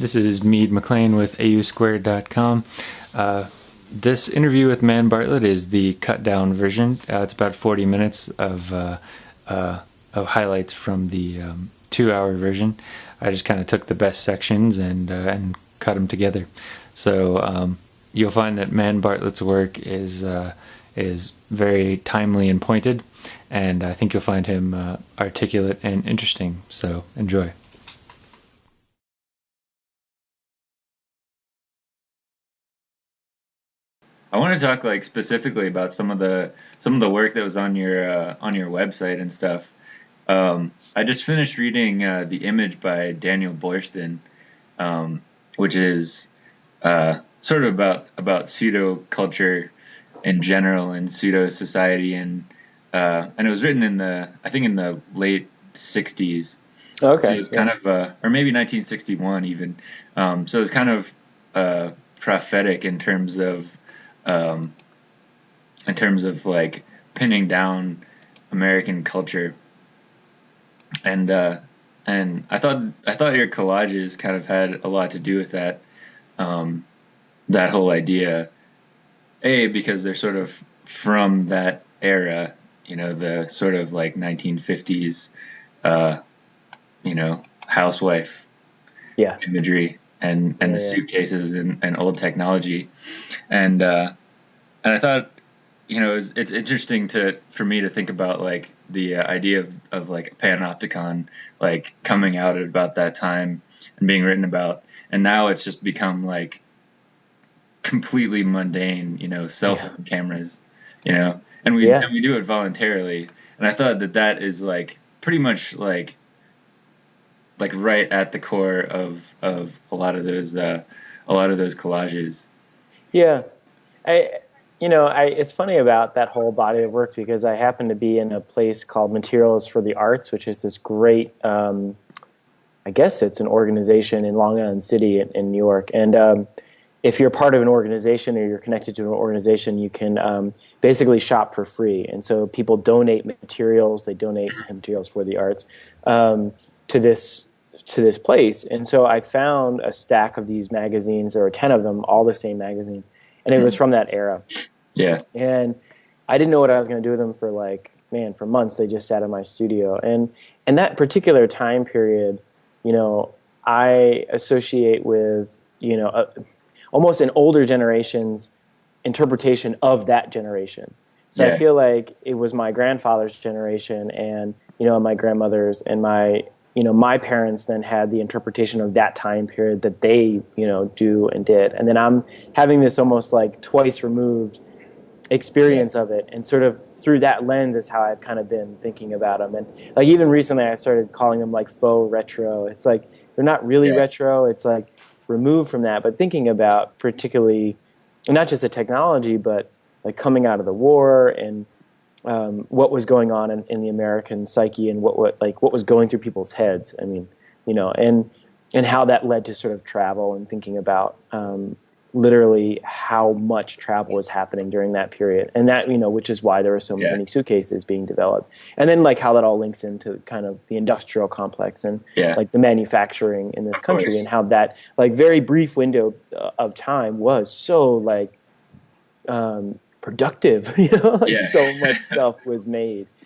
This is Mead McLean with AUSquared.com. Uh, this interview with Man Bartlett is the cut down version. Uh, it's about 40 minutes of, uh, uh of highlights from the um, two hour version. I just kind of took the best sections and, uh, and cut them together. So um, you'll find that Man Bartlett's work is, uh, is very timely and pointed, and I think you'll find him articulate and interesting. So enjoy. I want to talk like specifically about some of the some of the work that was on your uh, on your website and stuff. Um, I just finished reading uh, the image by Daniel Boorstin, um, which is uh, sort of about about pseudo culture in general and pseudo society and uh, and it was written in the I think in the late '60s. Okay. So it's kind of uh, or maybe 1961 even. Um, so it's kind of uh, prophetic in terms of um, in terms of like pinning down American culture. And uh, and I thought I thought your collages kind of had a lot to do with that um, that whole idea. A because they're sort of from that era, you know, the sort of like 1950s, uh, you know, housewife yeah. imagery and and yeah, the suitcases and, and old technology, and uh, and I thought you know it's, it's interesting to for me to think about like the uh, idea of, of like panopticon like coming out at about that time and being written about. And now it's just become like completely mundane you know cell phone yeah. cameras you know? And we and we do it voluntarily. And I thought that that is like pretty much like like right at the core of of a lot of those uh, a lot of those collages. Yeah, I you know I it's funny about that whole body of work because I happen to be in a place called Materials for the Arts, which is this great. Um, I guess it's an organization in Long Island City in, in New York, and um, if you're part of an organization or you're connected to an organization, you can um, basically shop for free. And so people donate materials, they donate materials for the arts um, to this to this place. And so I found a stack of these magazines. There were 10 of them, all the same magazine. And it was hmm. from that era. Yeah. And I didn't know what I was going to do with them for like, man, for months. They just sat in my studio. And, and that particular time period, you know, I associate with, you know, a, almost an older generation's interpretation of that generation. So yeah. I feel like it was my grandfather's generation and, you know, my grandmother's and my you know, my parents then had the interpretation of that time period that they, you know, do and did. And then I'm having this almost like twice removed experience of it. And sort of through that lens is how I've kind of been thinking about them. And like even recently I started calling them like faux retro. It's like they're not really yeah. retro. It's like removed from that, but thinking about particularly not just the technology, but like coming out of the war and um, what was going on in, in, the American psyche and what, what like what was going through people's heads. I mean, you know, and and how that led to sort of travel and thinking about um, literally how much travel was happening during that period, and that you know, which is why there were so yeah. many suitcases being developed, and then like how that all links into kind of the industrial complex and yeah. like the manufacturing in this country, and how that like very brief window uh, of time was so like um, productive. You know, like yeah. so much stuff was made.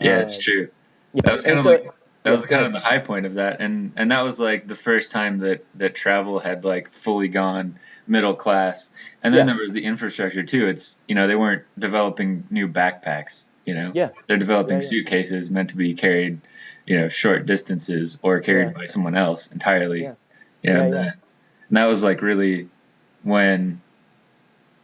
Yeah, uh, it's true. Yeah. That was kind and of so, like that was kind of the high point of that, and and that was like the first time that that travel had like fully gone middle class, and then yeah. there was the infrastructure too. It's you know they weren't developing new backpacks. You know, yeah, they're developing suitcases meant to be carried, you know, short distances or carried by someone else entirely. Yeah, you know, and, that, and that was like really when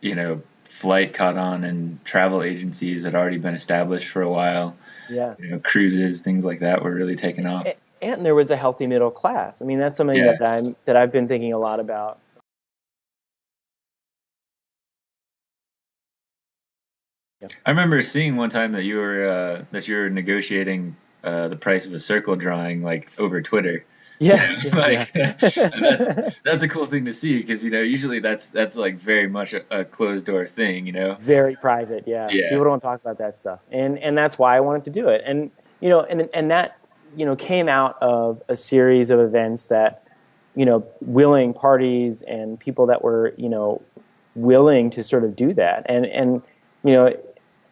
you know flight caught on and travel agencies had already been established for a while. Yeah. You know, cruises, things like that were really taking off. And there was a healthy middle class. I mean, that's something yeah. that I'm that I've been thinking a lot about. Yeah. I remember seeing one time that you were uh, that you were negotiating uh, the price of a circle drawing like over Twitter. Yeah, you know, like, yeah. that's that's a cool thing to see because you know usually that's that's like very much a, a, closed door thing, you know. Very private, yeah. yeah. People don't talk about that stuff, and and that's why I wanted to do it, and you know, and and that you know came out of a series of events that you know, willing parties and people that were, you know, willing to sort of do that. And and you know,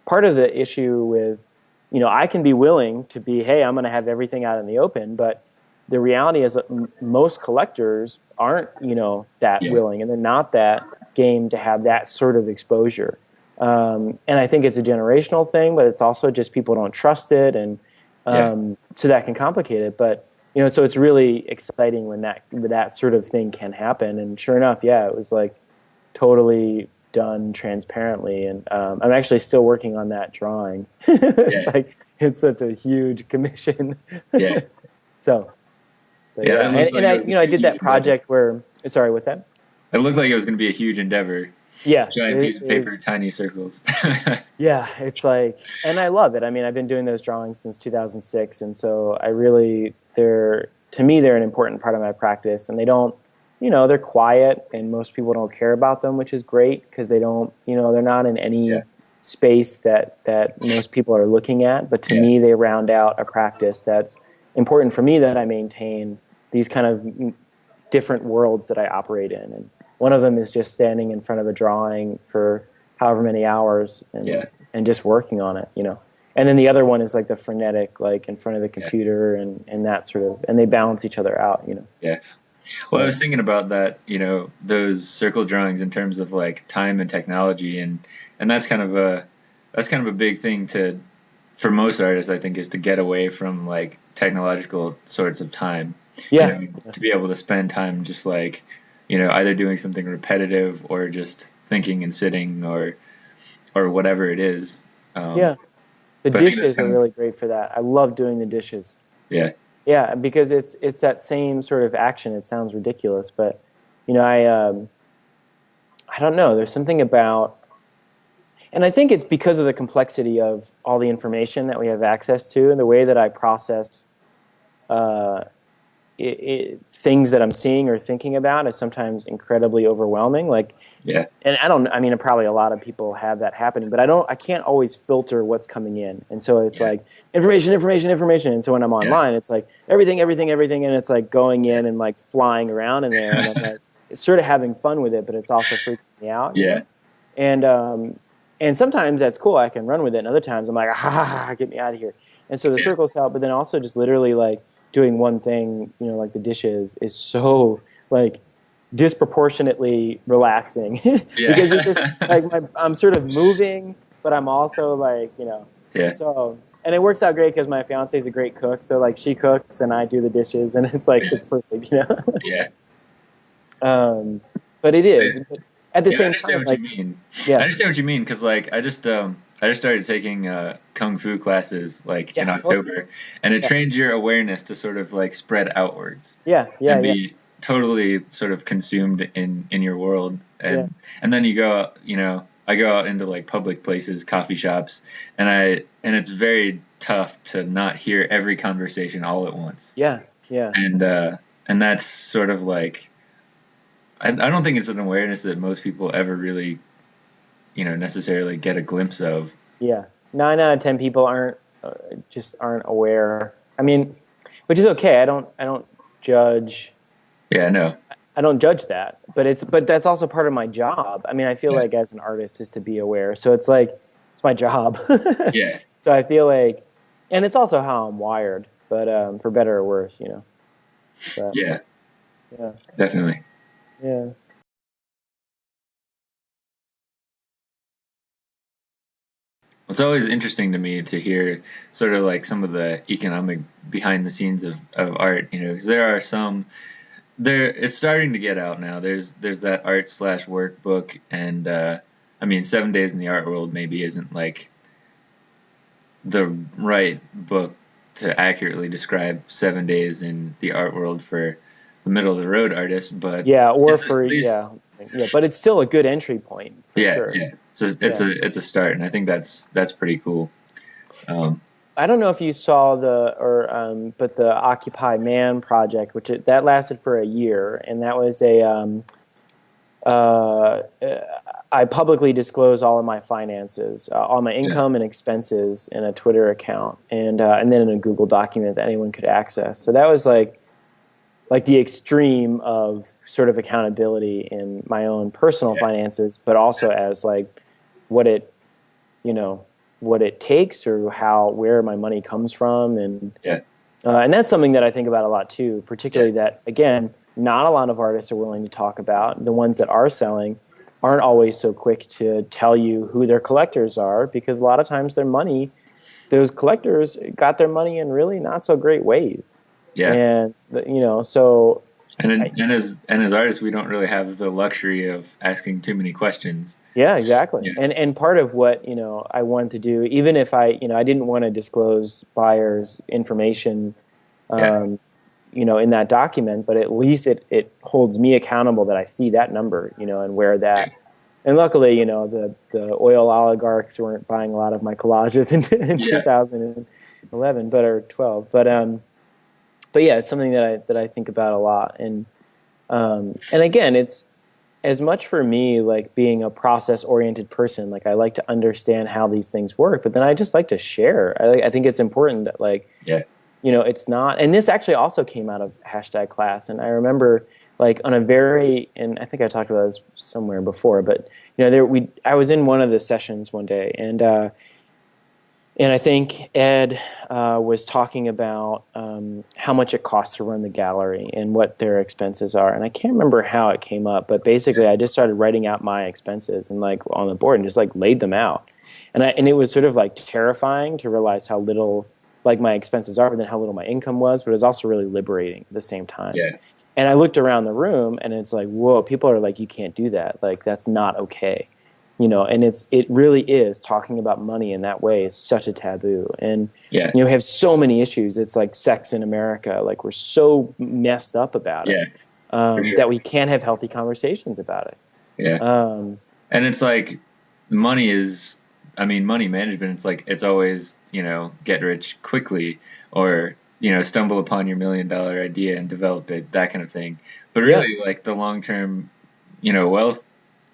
part of the issue with, you know, I can be willing to be, hey, I'm going to have everything out in the open, but the reality is that most collectors aren't, you know, that yeah. willing, and they're not that game to have that sort of exposure. Um, and I think it's a generational thing, but it's also just people don't trust it, and um, yeah. so that can complicate it. But you know, so it's really exciting when that when that sort of thing can happen. And sure enough, yeah, it was like totally done transparently. And um, I'm actually still working on that drawing. it's yeah. like it's such a huge commission. yeah. so. Yeah, yeah. and, like and I, you know, I did that project endeavor. where. Sorry, what's that? It looked like it was going to be a huge endeavor. Yeah, giant it, piece of paper, tiny circles. yeah, it's like, and I love it. I mean, I've been doing those drawings since 2006, and so I really, they're to me, they're an important part of my practice, and they don't you know they're quiet and most people don't care about them which is great because they don't you know they're not in any yeah. space that that most people are looking at but to yeah. me they round out a practice that's important for me that i maintain these kind of different worlds that i operate in. And one of them is just standing in front of a drawing for however many hours and yeah. and just working on it you know. And then the other one is like the frenetic like in front of the computer and and that sort of and they balance each other out you know. Yeah. Well, I was thinking about that, you know, those circle drawings in terms of like time and technology, and and that's kind of a that's kind of a big thing to for most artists, I think, is to get away from like technological sorts of time. Yeah. You know, to be able to spend time just like, you know, either doing something repetitive or just thinking and sitting or or whatever it is. Um, yeah. The dishes are really great for that. I love doing the dishes. Yeah. Yeah, because it's it's that same sort of action. It sounds ridiculous, but you know, I um, I don't know. There's something about, and I think it's because of the complexity of all the information that we have access to, and the way that I process uh, it, it, things that I'm seeing or thinking about is sometimes incredibly overwhelming. Like, yeah, and I don't. I mean, probably a lot of people have that happening, but I don't. I can't always filter what's coming in, and so it's yeah. like information, information, information. And so when I'm online, yeah. it's like everything, everything, everything, and it's like going in and like flying around in there, and I'm like, it's sort of having fun with it, but it's also freaking me out. Yeah, and um, and sometimes that's cool. I can run with it, and other times I'm like, ah, get me out of here. And so the circles help, but then also just literally like doing one thing, you know, like the dishes, is so like disproportionately relaxing because it's just like my, I'm sort of moving, but I'm also like you know. Yeah. So and it works out great because my fiance is a great cook, so like she cooks and I do the dishes, and it's like yeah. it's perfect, you know. yeah. Um, but it is. Yeah. At the yeah, same I understand time, what like, you mean. Yeah. I understand what you mean because like I just um I just started taking uh, kung fu classes like Yeah, in October, and it Yeah. trains your awareness to sort of like spread outwards. Yeah, yeah, and yeah, be totally sort of consumed in in your world, and and then you go out, you know I go out into like public places, coffee shops, and I and it's very tough to not hear every conversation all at once, yeah, yeah. and uh, and that's sort of like I, I don't think it's an awareness that most people ever really you know necessarily get a glimpse of Yeah, nine out of ten people aren't uh, just aren't aware. I mean, which is okay. I don't I don't judge. yeah no I don't judge that, but it's but that's also part of my job. I mean, I feel Yeah. like as an artist is to be aware. So it's like it's my job. yeah So I feel like, and it's also how I'm wired. But um, for better or worse, you know. But, yeah yeah, definitely yeah. It's always interesting to me to hear sort of like some of the economic behind the scenes of, of art you know because there are some there it's starting to get out now. There's there's that art slash workbook and uh i mean seven days in the art world maybe isn't like the right book to accurately describe seven days in the art world for the middle of the road artist but Yeah, or for least- yeah, yeah. But it's still a good entry point for yeah sure. yeah it's a it's Yeah. a it's a start and i think that's that's pretty cool um I don't know if you saw the or um, but the Occupy Man project, which it, that lasted for a year, and that was a um, uh, I publicly disclose all of my finances, uh, all my income and expenses in a Twitter account, and uh, and then in a Google document that anyone could access. So that was like like the extreme of sort of accountability in my own personal Yeah. finances, but also as like what it, you know, what it takes or how where my money comes from, and Yeah. uh, and that's something that I think about a lot too. Particularly that again, not a lot of artists are willing to talk about. The ones that are selling aren't always so quick to tell you who their collectors are because a lot of times their money, those collectors got their money in really not so great ways. Yeah. And the, you know, so And I- and as and as artists, we don't really have the luxury of asking too many questions. Yeah, exactly. Yeah. And and part of what you know I wanted to do, even if I you know I didn't want to disclose buyers' information, um, Yeah. you know, in that document, but at least it it holds me accountable that I see that number, you know, and where that. And luckily, you know, the the oil oligarchs weren't buying a lot of my collages in, in Yeah. 2011, but or 12. But um, but yeah, it's something that I that I think about a lot, and um, and again, it's as much for me like being a process oriented person like i like to understand how these things work but then i just like to share. I, I think it's important that like Yeah. you know it's not and this actually also came out of hashtag class. And i remember like on a very and i think i talked about this somewhere before but you know there we i was in one of the sessions one day and uh and I think Ed uh, was talking about um, how much it costs to run the gallery and what their expenses are. And I can't remember how it came up, but basically, I just started writing out my expenses and like on the board and just like laid them out. And I, and it was sort of like terrifying to realize how little like my expenses are, but then how little my income was. But it was also really liberating at the same time. Yeah. And I looked around the room and it's like, whoa, people are like, you can't do that. Like that's not okay you know and it's it really is talking about money in that way is such a taboo and Yeah. you know we have so many issues it's like sex in america like we're so messed up about Yeah. it um, sure. that we can't have healthy conversations about it Yeah. um, And it's like money is I mean money management it's like it's always, you know, get rich quickly or, you know, stumble upon your million dollar idea and develop it, that kind of thing. But really like the long term, you know, wealth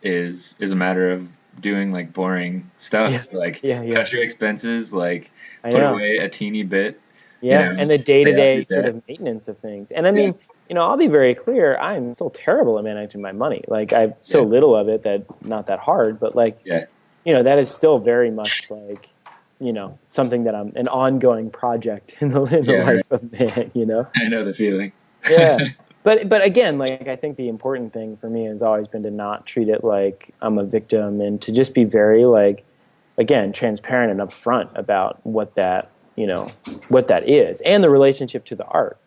is is a matter of doing like boring stuff. Yeah. Like Yeah, yeah. cut your expenses, like I put know. away a teeny bit. yeah know, and the day-to-day sort of maintenance of things and i mean you know i'll be very clear i'm still terrible at managing my money like i have so little of it that not that hard but like Yeah. you know that is still very much like you know something that i'm an ongoing project in the, in the Yeah, right. life of man you know I know the feeling. yeah but but again like i think the important thing for me has always been to not treat it like i'm a victim and to just be very like again transparent and upfront about what that you know what that is and the relationship to the art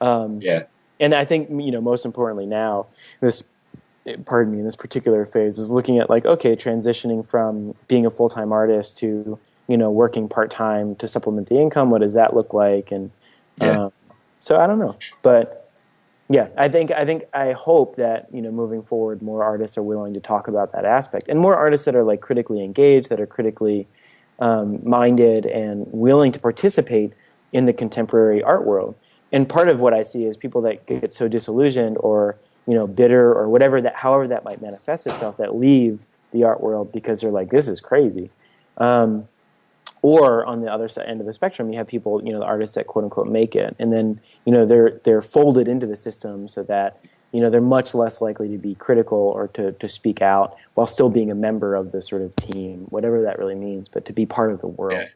um, Yeah. and i think you know most importantly now this pardon me in this particular phase is looking at like okay transitioning from being a full-time artist to you know working part-time to supplement the income what does that look like and Yeah. um, so i don't know but yeah i think i think i hope that you know moving forward more artists are willing to talk about that aspect and more artists that are like critically engaged that are critically um, minded and willing to participate in the contemporary art world. And part of what i see is people that get so disillusioned or you know bitter or whatever that however that might manifest itself that leave the art world because they're like this is crazy. Um, or on the other side end of the spectrum you have people you know the artists that quote unquote make it and then you know they're they're folded into the system so that you know they're much less likely to be critical or to, to speak out while still being a member of the sort of team whatever that really means but to be part of the world Yeah.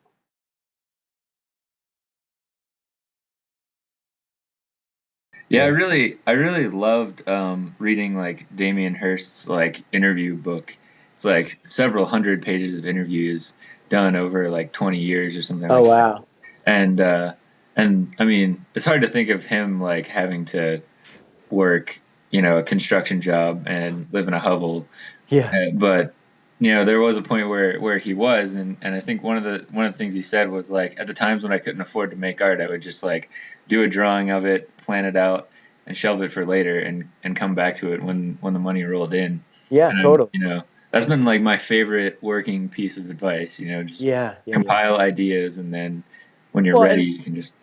Yeah, I really, I really loved um, reading like Damien Hirst's like interview book. It's like several hundred pages of interviews done over like 20 years or something. oh like wow that. And uh, and I mean, it's hard to think of him like having to work, you know, a construction job and live in a hovel yeah uh, but you know there was a point where where he was and and I think one of the one of the things he said was like at the times when I couldn't afford to make art I would just like do a drawing of it plan it out and shelve it for later and and come back to it when when the money rolled in yeah and, totally you know that's been like my favorite working piece of advice you know just yeah, yeah, yeah. compile ideas and then when you're Well, ready and- you can just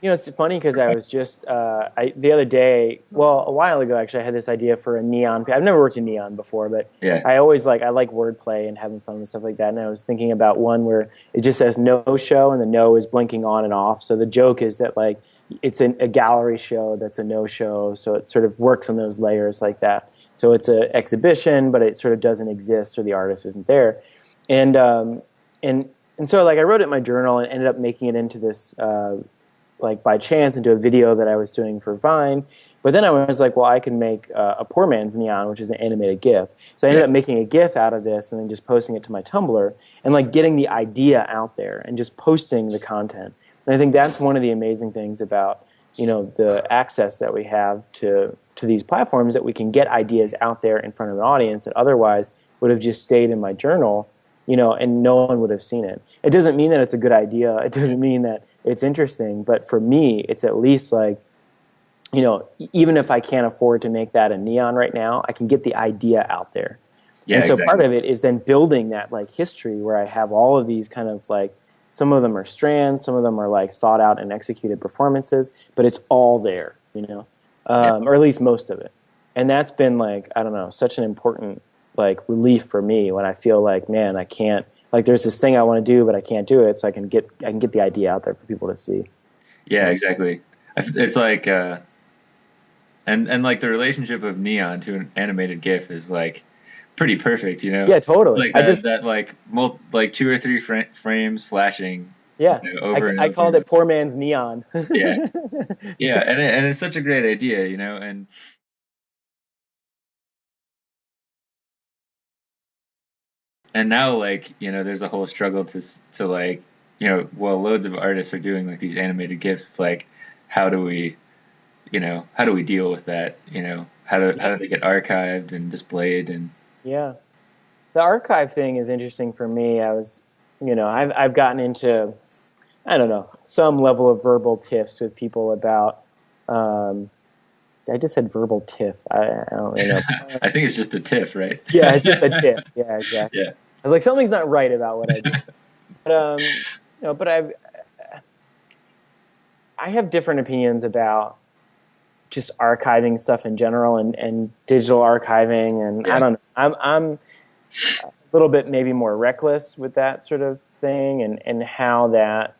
You know, it's funny because I was just uh, I, the other day. Well, a while ago, actually, I had this idea for a neon. I've never worked in neon before, but yeah I always like I like wordplay and having fun with stuff like that. And I was thinking about one where it just says no show and the no is blinking on and off. So the joke is that like it's an, a gallery show that's a no show, so it sort of works on those layers like that. So it's an exhibition, but it sort of doesn't exist, or the artist isn't there, and um, and and so like I wrote it in my journal and ended up making it into this uh, like by chance into a video that I was doing for Vine. But then I was like, well, I can make uh, a poor man's neon, which is an animated GIF. So I ended yeah. up making a GIF out of this and then just posting it to my Tumblr and like getting the idea out there and just posting the content. And I think that's one of the amazing things about you know the access that we have to to these platforms that we can get ideas out there in front of an audience that otherwise would have just stayed in my journal, you know, and no one would have seen it. It doesn't mean that it's a good idea. It doesn't mean that it's interesting, but for me, it's at least like you know, even if I can't afford to make that a neon right now, I can get the idea out there. Yeah, and so exactly. part of it is then building that like history where I have all of these kind of like some of them are strands, some of them are like thought out and executed performances, but it's all there, you know, um, yeah. or at least most of it. And that's been like I don't know, such an important like relief for me when I feel like man, I can't like there's this thing I want to do, but I can't do it, so I can get I can get the idea out there for people to see. Yeah, exactly. It's like. Uh and and like the relationship of neon to an animated GIF is like pretty perfect, you know. Yeah, totally. like that, I just that like multi, like two or three fr- frames flashing. Yeah, you know, over I, and I over. called it poor man's neon. yeah, yeah, and it, and it's such a great idea, you know, and. And now, like you know, there's a whole struggle to to like you know, well, loads of artists are doing like these animated GIFs. It's like, how do we you know, how do we deal with that? You know, how do how do they get archived and displayed and yeah, the archive thing is interesting for me. I was, you know, I've I've gotten into, I don't know, some level of verbal tiffs with people about. Um, I just said verbal tiff. I, I don't really know. I think it's just a tiff, right? yeah, it's just a tiff. Yeah, exactly. Yeah. I was like, something's not right about what I do. but um, you know, but I've I have different opinions about just archiving stuff in general and, and digital archiving and yeah. I don't know. I'm I'm a little bit maybe more reckless with that sort of thing and, and how that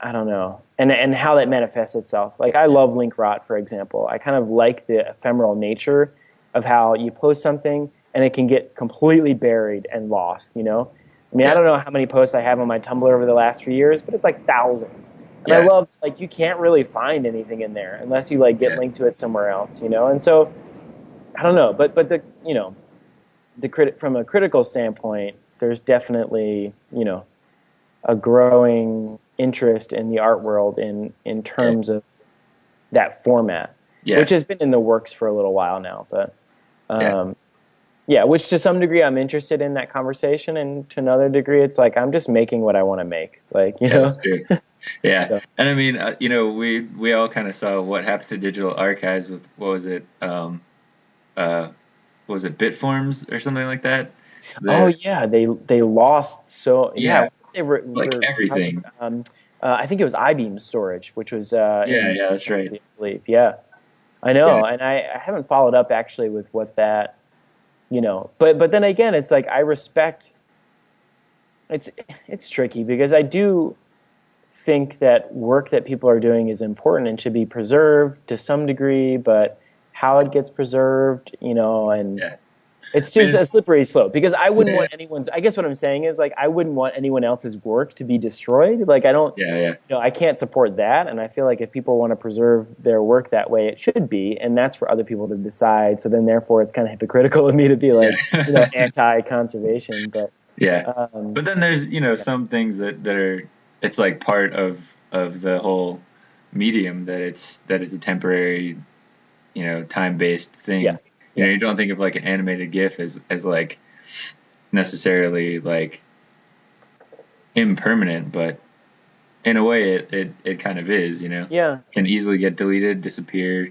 I don't know. And and how that manifests itself. Like I love link rot, for example. I kind of like the ephemeral nature of how you post something and it can get completely buried and lost, you know? I mean, yeah. I don't know how many posts I have on my Tumblr over the last few years, but it's like thousands. And yeah. I love like you can't really find anything in there unless you like get yeah. linked to it somewhere else, you know. And so I don't know, but but the you know the crit from a critical standpoint, there's definitely you know a growing interest in the art world in in terms yeah. of that format, which has been in the works for a little while now, but. Um, yeah, which to some degree I'm interested in that conversation, and to another degree, it's like I'm just making what I want to make. Like you know. yeah, so. and I mean, uh, you know, we we all kind of saw what happened to digital archives with what was it, um, uh, what was it Bitforms or something like that. The, oh yeah, they they lost so yeah, yeah they were like were, everything. Um, uh, I think it was iBeam storage, which was uh, yeah, yeah, that's right. I believe, yeah, I know, yeah. and I, I haven't followed up actually with what that you know but but then again it's like i respect it's it's tricky because i do think that work that people are doing is important and should be preserved to some degree but how it gets preserved you know and yeah. It's just it's, a slippery slope because I wouldn't yeah. want anyone's. I guess what I'm saying is like I wouldn't want anyone else's work to be destroyed. Like I don't. Yeah, yeah. You know, I can't support that, and I feel like if people want to preserve their work that way, it should be, and that's for other people to decide. So then, therefore, it's kind of hypocritical of me to be like, yeah. you know, anti-conservation. But yeah, um, but then there's you know some things that that are it's like part of of the whole medium that it's that it's a temporary, you know, time based thing. Yeah. You know, you don't think of like an animated GIF as as like necessarily like impermanent, but in a way, it, it, it kind of is. You know, yeah, can easily get deleted, disappear,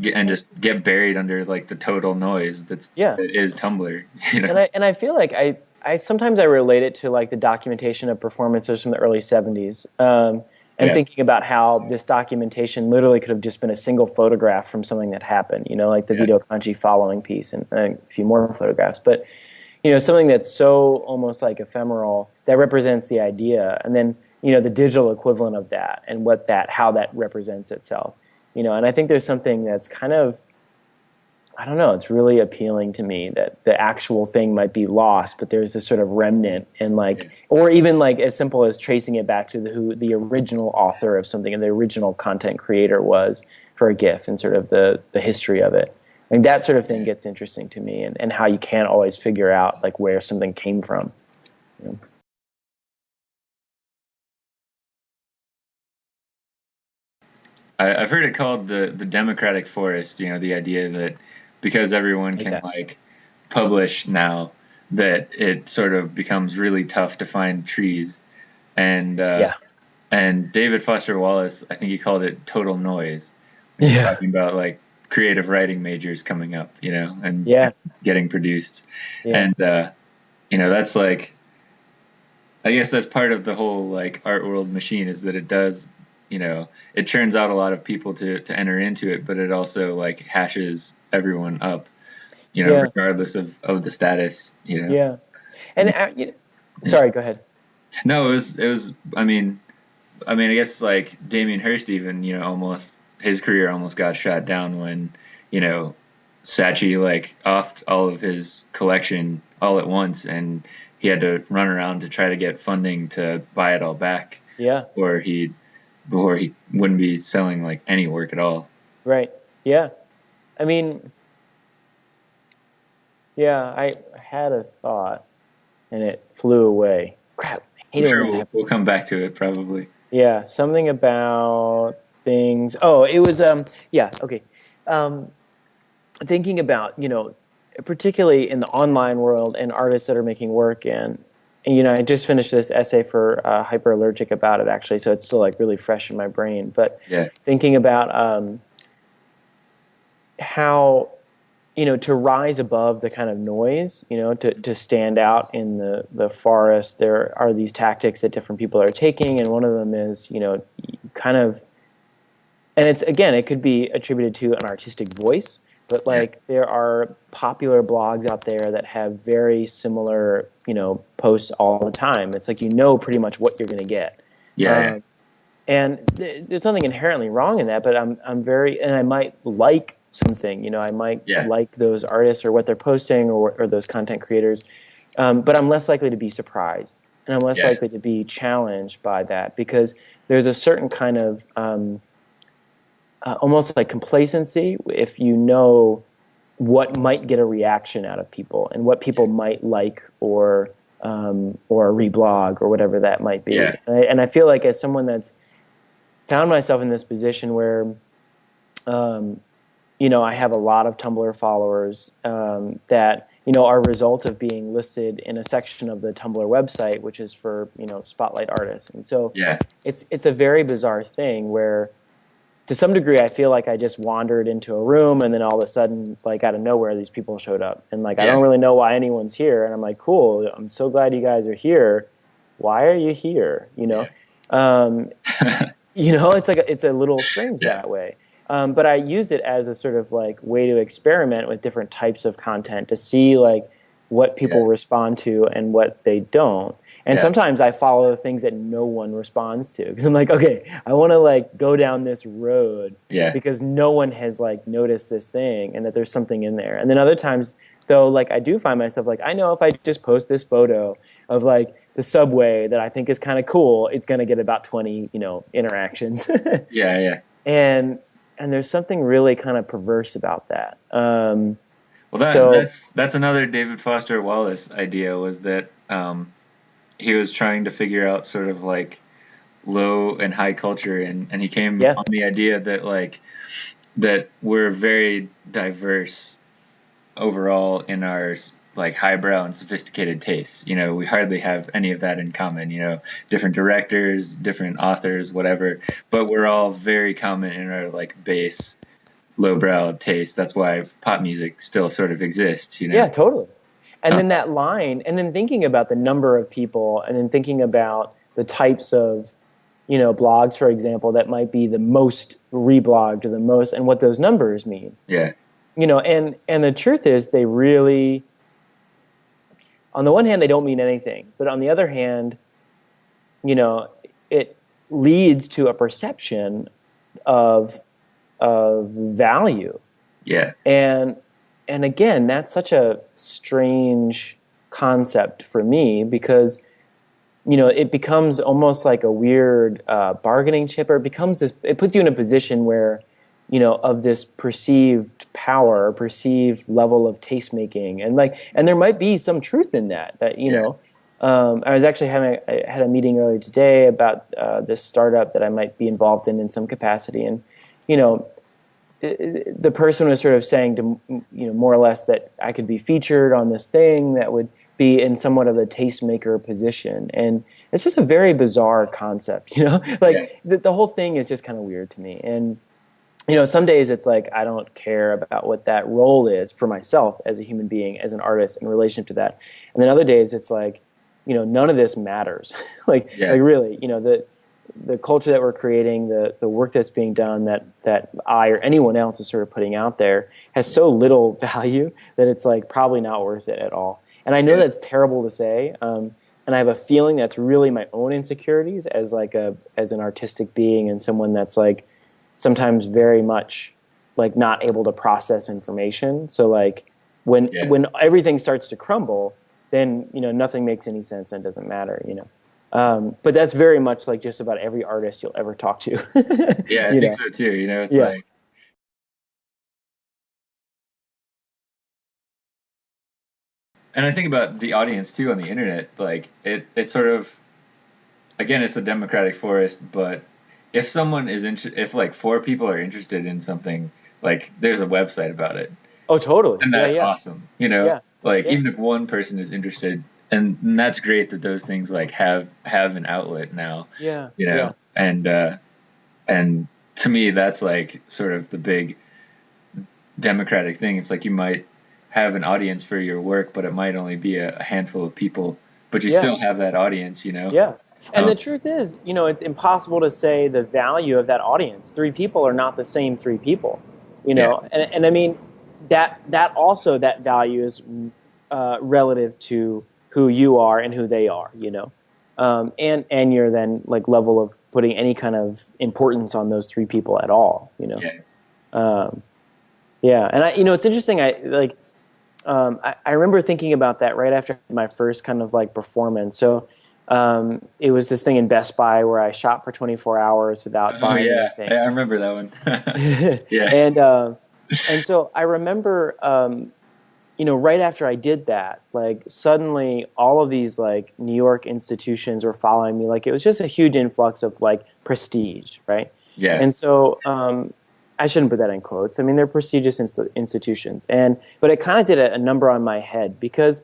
get, and just get buried under like the total noise that's yeah that is Tumblr. You know, and I and I feel like I I sometimes I relate it to like the documentation of performances from the early '70s. Um, and yeah. thinking about how this documentation literally could have just been a single photograph from something that happened, you know, like the yeah. Vito Acconci following piece and, and, a few more photographs. But, you know, something that's so almost like ephemeral that represents the idea. And then you know the digital equivalent of that and what that how that represents itself you know and i think there's something that's kind of i don't know it's really appealing to me that the actual thing might be lost but there's this sort of remnant and like or even like as simple as tracing it back to the who the original author of something and the original content creator was for a gif and sort of the the history of it and that sort of thing gets interesting to me and, and how you can't always figure out like where something came from you know? I, have heard it called the the democratic forest. You know, the idea that because everyone can like publish now, that it sort of becomes really tough to find trees, and uh, yeah. and David Foster Wallace, I think he called it total noise. Yeah, talking about like creative writing majors coming up, you know, and yeah. getting produced, yeah. and uh, you know that's like, I guess that's part of the whole like art world machine is that it does you know it churns out a lot of people to to enter into it but it also like hashes everyone up you know yeah. regardless of of the status you know yeah and uh, you sorry go ahead no it was it was i mean i mean i guess like damien hirst even you know almost his career almost got shot down when you know Saatchi like offed all of his collection all at once and he had to run around to try to get funding to buy it all back yeah or he before he wouldn't be selling like any work at all. Right. Yeah. I mean, yeah, I had a thought and it flew away. Crap. I am sure we'll, we'll come back to it probably. Yeah, something about things. Oh, it was um yeah, okay. Um thinking about, you know, particularly in the online world and artists that are making work and you know, I just finished this essay for uh, Hyperallergic about it actually, so it's still like really fresh in my brain. But yeah. thinking about um, how, you know, to rise above the kind of noise, you know, to, to stand out in the, the forest, there are these tactics that different people are taking, and one of them is, you know, kind of, and it's, again, it could be attributed to an artistic voice, but like there are popular blogs out there that have very similar you know posts all the time. It's like you know pretty much what you're going to get. Yeah, um, and th- there's nothing inherently wrong in that but i'm i'm very and i might like something you know i might yeah. like those artists or what they're posting or, or those content creators um, but i'm less likely to be surprised and i'm less likely to be challenged by that because there's a certain kind of um, uh, almost like complacency if you know what might get a reaction out of people and what people might like or um, or reblog or whatever that might be. Yeah. And, I, and, I, feel like as someone that's found myself in this position where, um, you know, I have a lot of Tumblr followers um, that you know are a result of being listed in a section of the Tumblr website, which is for you know spotlight artists. And so yeah. it's it's a very bizarre thing where to some degree, I feel like I just wandered into a room and then all of a sudden, like out of nowhere, these people showed up. And like, yeah. I don't really know why anyone's here. And I'm like, cool, I'm so glad you guys are here. Why are you here? You know? Yeah. Um, you know, it's like, a, it's a little strange that way. Um, but I use it as a sort of like way to experiment with different types of content to see like what people respond to and what they don't. And yeah. sometimes I follow the things that no one responds to because I'm like, okay, I want to like go down this road yeah. because no one has like noticed this thing and that there's something in there. And then other times though, like I do find myself like, I know if I just post this photo of like the subway that I think is kind of cool, it's going to get about 20, you know, interactions. yeah, yeah. And and there's something really kind of perverse about that. Um, well, that, so, that's that's another David Foster Wallace idea was that um, he was trying to figure out sort of like low and high culture and, and he came yeah. on the idea that like that we're very diverse overall in our like highbrow and sophisticated tastes. You know, we hardly have any of that in common. You know, different directors, different authors, whatever. But we're all very common in our like base, lowbrow taste. That's why pop music still sort of exists. You know. Yeah, totally. And oh. then that line, and then thinking about the number of people, and then thinking about the types of, you know, blogs, for example, that might be the most reblogged or the most, and what those numbers mean. Yeah. You know, and and the truth is, they really, on the one hand, they don't mean anything, but on the other hand, you know, it leads to a perception of of value. Yeah. And and again, that's such a strange concept for me because you know it becomes almost like a weird uh, bargaining chip, or it becomes this. It puts you in a position where you know of this perceived power, perceived level of taste making, and like, and there might be some truth in that. That you yeah. know. Um, I was actually having I had a meeting earlier today about uh, this startup that I might be involved in in some capacity, and you know, the person was sort of saying to you know more or less that I could be featured on this thing that would be in somewhat of a tastemaker position, and it's just a very bizarre concept, you know. like yeah. the, the whole thing is just kind of weird to me, and you know, some days it's like I don't care about what that role is for myself as a human being, as an artist, in relation to that, and then other days it's like, you know, none of this matters. like, yeah. like really, you know, the the culture that we're creating, the the work that's being done, that that I or anyone else is sort of putting out there, has so little value that it's like probably not worth it at all. And I know yeah. that's terrible to say, um, and I have a feeling that's really my own insecurities as like a as an artistic being and someone that's like sometimes very much like not able to process information. So like when yeah. when everything starts to crumble, then you know nothing makes any sense and it doesn't matter. You know. Um, but that's very much like just about every artist you'll ever talk to. yeah, I think know? so too. You know, it's yeah. like. And I think about the audience too on the internet. Like it, it sort of, again, it's a democratic forest. But if someone is interested, if like four people are interested in something, like there's a website about it. Oh, totally. And that's yeah, yeah. awesome. You know, yeah. like even if one person is interested, and, and that's great that those things like have have an outlet now. Yeah. You know, and uh, and to me that's like sort of the big democratic thing. It's like you might have an audience for your work, but it might only be a, a handful of people, but you still have that audience. You know. Yeah. And the truth is, you know, it's impossible to say the value of that audience. Three people are not the same three people, you know. Yeah. And, and I mean, that that also that value is uh, relative to who you are and who they are, you know, um, and and your then like level of putting any kind of importance on those three people at all, you know. Yeah. Um, yeah, and I, you know, it's interesting. I like, um, I, I remember thinking about that right after my first kind of like performance. So. Um, it was this thing in Best Buy where I shot for 24 hours without oh, buying yeah. anything. Yeah, I remember that one. yeah. And uh, and so I remember um, you know, right after I did that, like suddenly all of these like New York institutions were following me. Like it was just a huge influx of like prestige, right? Yeah. And so um, I shouldn't put that in quotes. I mean, they're prestigious ins- institutions, and but it kind of did a, a, number on my head because,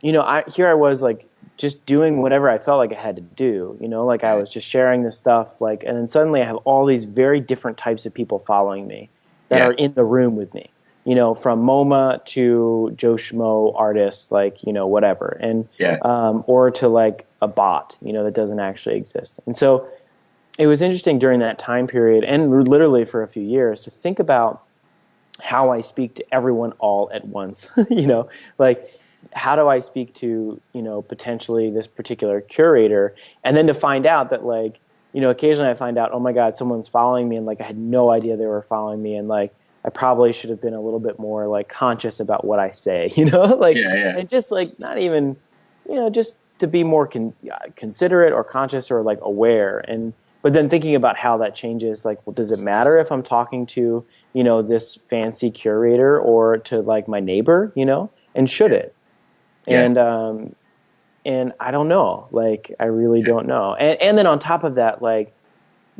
you know, I here I was like just doing whatever I felt like I had to do. You know, like I was just sharing this stuff, like, and then suddenly I have all these very different types of people following me that yeah. are in the room with me you know, from MoMA to Joe Schmo artists, like, you know, whatever. And, yeah. um, or to like a bot, you know, that doesn't actually exist. And so it was interesting during that time period and literally for a few years to think about how I speak to everyone all at once, you know, like, how do I speak to, you know, potentially this particular curator? And then to find out that like, you know, occasionally I find out, oh my God, someone's following me and like I had no idea they were following me and like I probably should have been a little bit more like conscious about what I say, you know, like yeah, yeah. and just like not even, you know, just to be more con- uh, considerate or conscious or like aware and but then thinking about how that changes like well does it matter if i'm talking to you know this fancy curator or to like my neighbor you know and should it yeah. and um and i don't know like i really don't know and and then on top of that like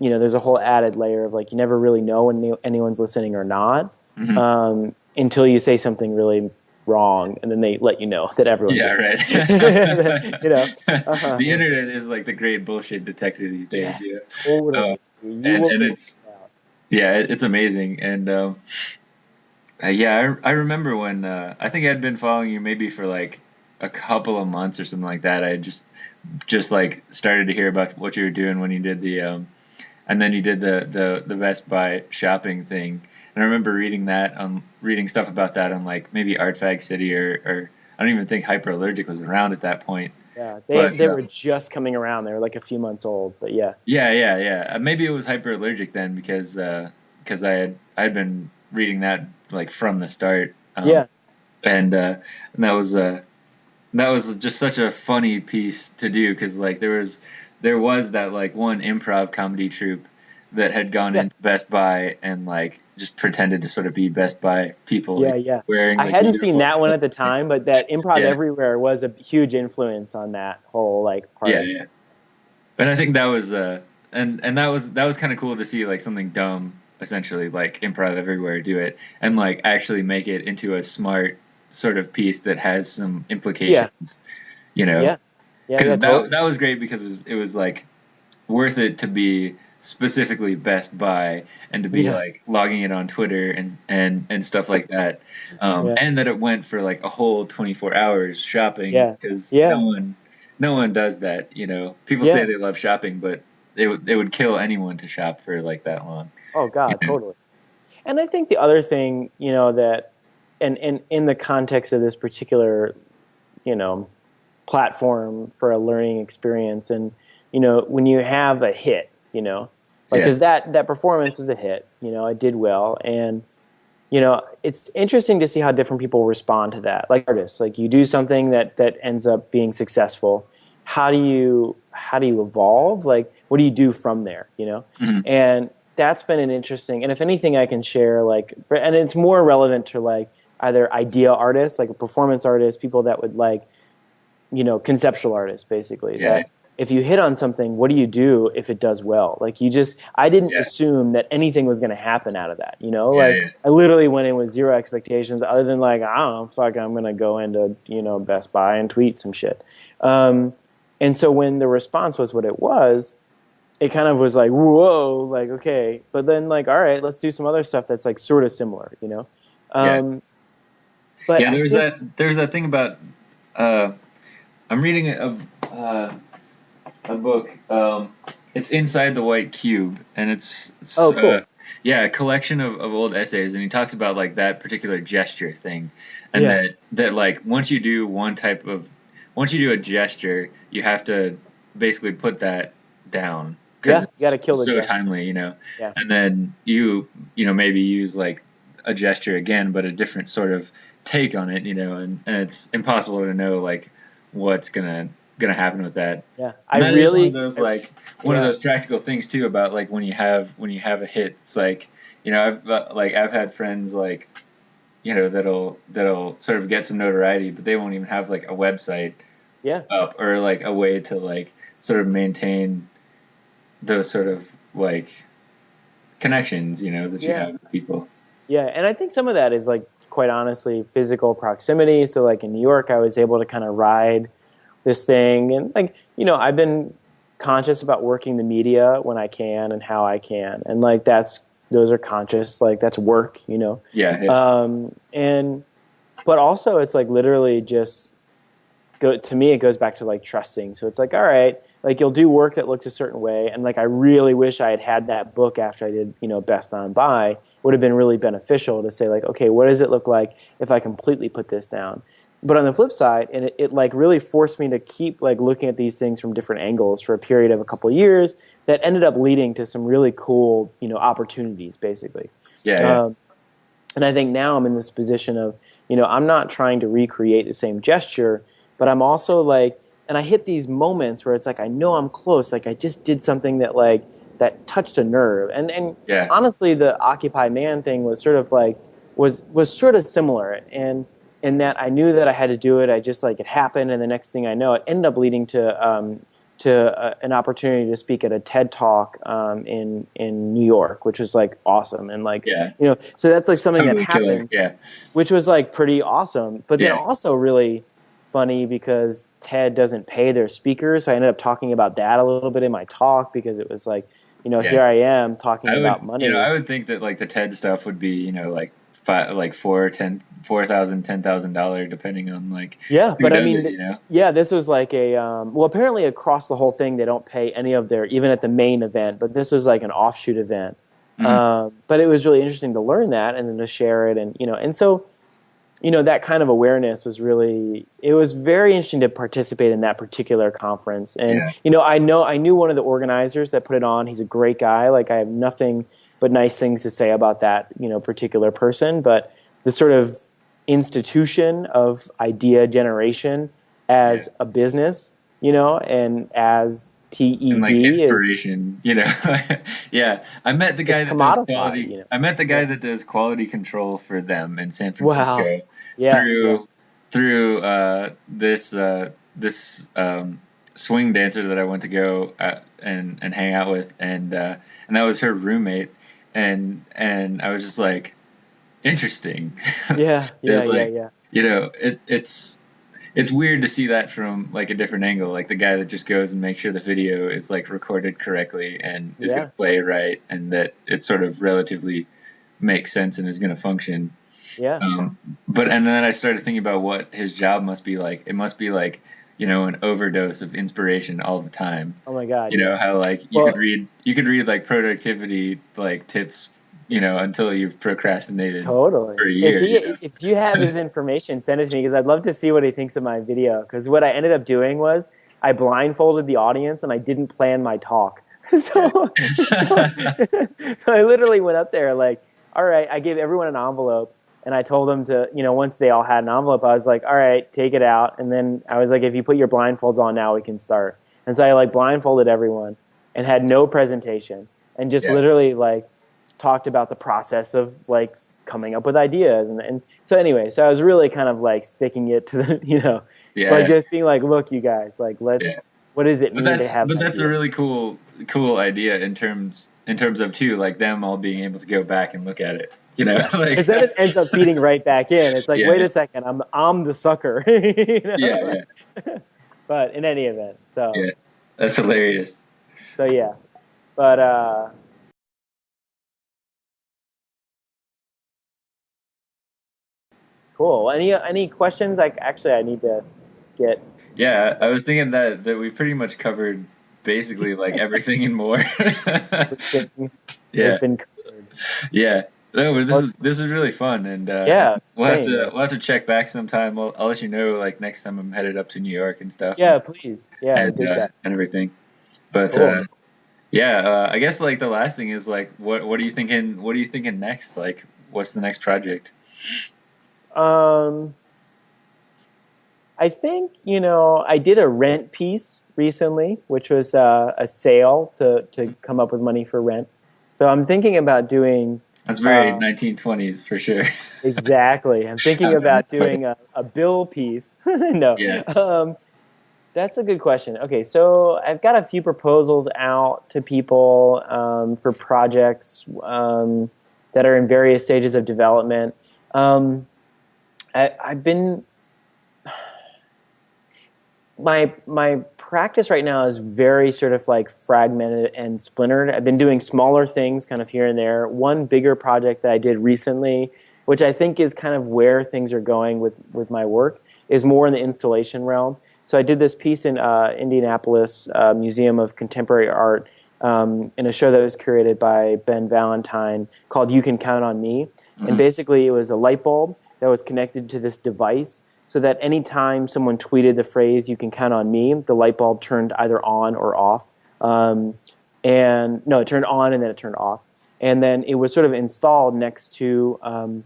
you know, there's a whole added layer of like you never really know when anyone's listening or not mm-hmm. um, until you say something really wrong, and then they let you know that everyone's yeah, listening. right. you know, uh-huh. the internet is like the great bullshit detector these days. Yeah, yeah. Totally. Uh, and, and it's yeah, it's amazing, and um, uh, yeah, I, I remember when uh, I think I'd been following you maybe for like a couple of months or something like that. I just just like started to hear about what you were doing when you did the um, and then you did the the the Best Buy shopping thing. And I remember reading that um reading stuff about that on like maybe Art Fag City or or I don't even think Hyperallergic was around at that point. Yeah, they but, they were just coming around. They were like a few months old, but yeah. Yeah, yeah, yeah. Uh, maybe it was hyperallergic then because because uh, I had I had been reading that like from the start. Um, yeah. And uh, and that was uh that was just such a funny piece to do because like there was there was that like one improv comedy troupe that had gone yeah. into Best Buy and like just pretended to sort of be Best Buy people. Yeah, like, yeah. Wearing. Like, I hadn't seen that one at the time, but that Improv yeah. Everywhere was a huge influence on that whole like part. Yeah, yeah. And I think that was uh, and and that was that was kind of cool to see like something dumb essentially like Improv Everywhere do it and like actually make it into a smart sort of piece that has some implications. Yeah. You know. Yeah. Yeah. Because that that was great because it was it was like worth it to be specifically Best Buy and to be yeah. like logging it on Twitter and and and stuff like that, um, yeah. and that it went for like a whole 24 hours shopping because yeah. no one no one does that. You know, people say they love shopping, but they would they would kill anyone to shop for like that long. Oh God, you know? totally. And I think the other thing, you know, that and and in the context of this particular, you know, platform for a learning experience and you know when you have a hit you know, like because that that performance was a hit. You know, it did well, and you know, it's interesting to see how different people respond to that. Like artists, like you do something that that ends up being successful. How do you how do you evolve? Like, what do you do from there? You know, mm-hmm. and that's been an interesting. And if anything, I can share like, and it's more relevant to like either idea artists, like a performance artists, people that would like, you know, conceptual artists, basically. Yeah. That, if you hit on something, what do you do if it does well? Like you just, I didn't yeah. assume that anything was going to happen out of that. You know, yeah, like yeah. I literally went in with zero expectations, other than like I don't know, fuck, I'm going to go into you know Best Buy and tweet some shit. Um, and so when the response was what it was, it kind of was like whoa, like okay, but then like all right, let's do some other stuff that's like sort of similar. You know. Um, yeah. But yeah, there's think, that there's that thing about uh, I'm reading a. Uh, a book. Um, it's inside the white cube, and it's, it's oh cool. Uh, yeah, a collection of, of old essays, and he talks about like that particular gesture thing, and yeah. that that like once you do one type of once you do a gesture, you have to basically put that down because yeah, you got to kill the so gesture. timely, you know. Yeah. And then you you know maybe use like a gesture again, but a different sort of take on it, you know, and, and it's impossible to know like what's gonna gonna happen with that. Yeah, I that really one of those like one yeah. of those practical things too about like when you have when you have a hit. It's like you know I've uh, like I've had friends like you know that'll that'll sort of get some notoriety, but they won't even have like a website yeah up or like a way to like sort of maintain those sort of like connections you know that you yeah. have with people. Yeah, and I think some of that is like quite honestly physical proximity. So like in New York, I was able to kind of ride this thing. And like you know i've been conscious about working the media when i can and how i can. And like that's those are conscious like that's work you know? Yeah, yeah. um and but also it's like literally just go to me it goes back to like trusting. So it's like all right like you'll do work that looks a certain way. And like i really wish i had had that book after i did you know best on buy would have been really beneficial to say like okay what does it look like if i completely put this down but on the flip side, and it, it, like really forced me to keep like looking at these things from different angles for a period of a couple of years that ended up leading to some really cool, you know, opportunities basically. Yeah. yeah. Um, and I think now I'm in this position of, you know, I'm not trying to recreate the same gesture, but I'm also like, and I hit these moments where it's like I know I'm close, like I just did something that like that touched a nerve. And and yeah. honestly, the Occupy Man thing was sort of like was was sort of similar and in that I knew that I had to do it. I just like it happened, and the next thing I know, it ended up leading to um, to uh, an opportunity to speak at a TED talk um, in in New York, which was like awesome, and like yeah. you know, so that's like something totally that happened, yeah, which was like pretty awesome. But then yeah. also really funny because TED doesn't pay their speakers, so I ended up talking about that a little bit in my talk because it was like you know, yeah. here I am talking I would, about money. You know, I would think that like the TED stuff would be, you know, like five, like four, ten, four thousand, ten thousand dollar, depending on like. Yeah, but I mean, it, you know? yeah, this was like a um, well, apparently across the whole thing, they don't pay any of their even at the main event, but this was like an offshoot event. Mm-hmm. Um, but it was really interesting to learn that and then to share it, and you know, and so you know that kind of awareness was really it was very interesting to participate in that particular conference and Yeah. you know i know i knew one of the organizers that put it on he's a great guy like i have nothing but nice things to say about that you know particular person but the sort of institution of idea generation as Yeah. a business you know and as TED and like is inspiration, you know. yeah, I met the guy that does quality. you know. I met the guy Yeah. that does quality control for them in San Wow. Francisco yeah through yeah. through uh, this uh, this um, swing dancer that I went to go at, and and hang out with, and uh, and that was her roommate, and and I was just like, interesting. yeah yeah There's, yeah yeah you know, it, it's it's weird to see that from like a different angle, like the guy that just goes and makes sure the video is like recorded correctly and is Yeah. going to play right, and that it sort of relatively makes sense and is going to function. yeah Um, but and then I started thinking about what his job must be like. It must be like you know an overdose of inspiration all the time. oh my god You know how like you Well- could read you could read like productivity like tips, you know, until you've procrastinated. Totally. for a year, if, he, you know? if you have his information, send it to me because I'd love to see what he thinks of my video. Because what I ended up doing was I blindfolded the audience and I didn't plan my talk. so, so, so I literally went up there like, all right, I gave everyone an envelope and I told them to, you know, once they all had an envelope, I was like, all right, take it out. And then I was like, if you put your blindfolds on now, we can start. And so I like blindfolded everyone and had no presentation and just Yeah. literally like talked about the process of like coming up with ideas and, and so anyway so i was really kind of like sticking it to the you know yeah. like just being like look you guys like let's Yeah. what does it but mean to have but that's a really cool cool idea in terms in terms of too like them all being able to go back and look at it you know like because then it ends up feeding right back in it's like Yeah. wait a second i'm i'm the sucker you know? yeah yeah but in any event so Yeah. that's hilarious so yeah but uh cool any any questions like actually i need to get yeah i was thinking that that we pretty much covered basically like everything and more yeah yeah no but this was this was really fun and uh Yeah, we'll have to we'll have to check back sometime I'll, I'll let you know like next time i'm headed up to new york and stuff yeah please yeah and, uh, that and everything. But Cool. uh, yeah, uh, I guess like the last thing is like, what what are you thinking? What are you thinking next? Like, what's the next project? Um, I think you know I did a rent piece recently, which was uh, a sale to to come up with money for rent. So I'm thinking about doing That's very Uh, 1920s for sure. exactly. I'm thinking about doing a, a bill piece. no, Yeah. um, that's a good question. Okay, so I've got a few proposals out to people um, for projects um, that are in various stages of development. Um, I, I've been my my practice right now is very sort of like fragmented and splintered. I've been doing smaller things kind of here and there. One bigger project that I did recently, which I think is kind of where things are going with with my work, is more in the installation realm. So I did this piece in uh, Indianapolis uh, Museum of Contemporary Art um, in a show that was curated by Ben Valentine called "You Can Count on Me," and basically it was a light bulb that was connected to this device so that anytime someone tweeted the phrase "You can count on me," the light bulb turned either on or off. Um, and no, it turned on and then it turned off. And then it was sort of installed next to um,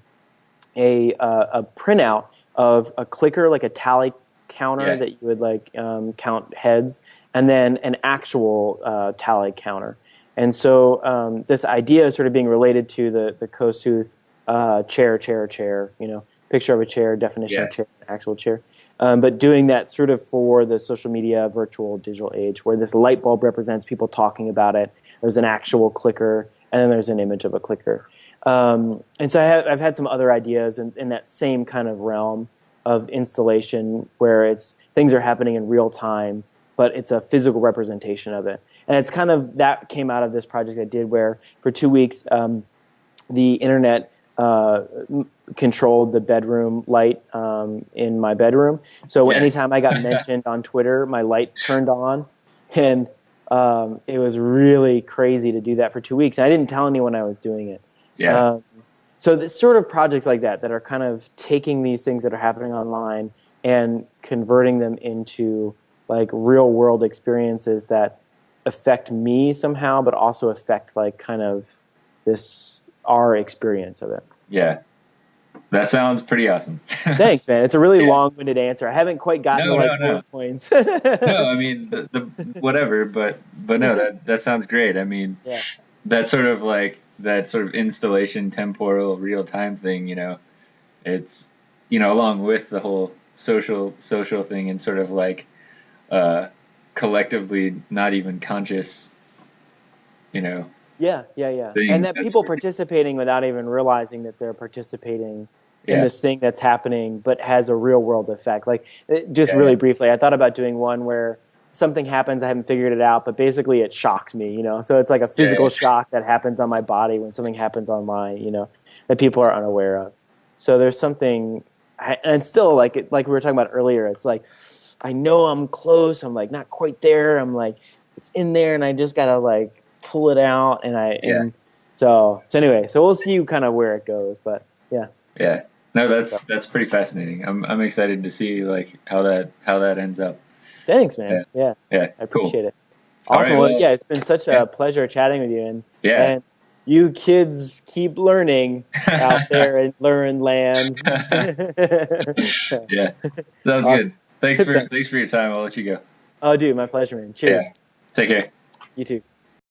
a uh, a printout of a clicker, like a tally counter Yeah. that you would like um, count heads, and then an actual uh, tally counter. And so um, this idea is sort of being related to the the Kosuth uh, chair, chair, chair. You know, picture of a chair, definition Yeah. of chair, actual chair. Um, but doing that sort of for the social media, virtual, digital age, where this light bulb represents people talking about it. There's an actual clicker, and then there's an image of a clicker. Um, and so I have, I've had some other ideas in, in that same kind of realm of installation where it's things are happening in real time, but it's a physical representation of it. And it's kind of that came out of this project I did where for two weeks um, the internet uh, controlled the bedroom light um, in my bedroom. So Yeah. anytime I got mentioned on Twitter, my light turned on, and um, it was really crazy to do that for two weeks. And I didn't tell anyone I was doing it. Yeah. Um, so the sort of projects like that that are kind of taking these things that are happening online and converting them into like real world experiences that affect me somehow, but also affect like kind of this our experience of it. Yeah. That sounds pretty awesome. Thanks, man. It's a really yeah. long-winded answer. I haven't quite gotten no, to like no, no. points. no, I mean the, the, whatever, but but no, that that sounds great. I mean, yeah. that sort of like that sort of installation temporal real time thing, you know, it's you know along with the whole social social thing and sort of like uh, collectively not even conscious, you know. Yeah, yeah, yeah. Thing. And that that's people pretty... participating without even realizing that they're participating in this thing that's happening, but has a real world effect. Like, just yeah, really yeah. briefly, I thought about doing one where something happens, I haven't figured it out, but basically it shocks me, you know. So it's like a physical shock that happens on my body when something happens online, you know, that people are unaware of. So there's something, and still like like we were talking about earlier, it's like I know I'm close. I'm like not quite there. I'm like it's in there, and I just gotta like pull it out. And I yeah. and so so anyway, so we'll see you kind of where it goes. But yeah, yeah. No, that's that's pretty fascinating. I'm I'm excited to see like how that how that ends up. Thanks, man. Yeah, yeah, yeah I appreciate cool. it. Awesome. Right, well, yeah, it's been such a pleasure chatting with you, and yeah. And you kids keep learning out there in learn land. yeah, sounds awesome. good. Thanks for thanks for your time. I'll let you go. Oh, dude, my pleasure, man. Cheers. Yeah. Take care. You too.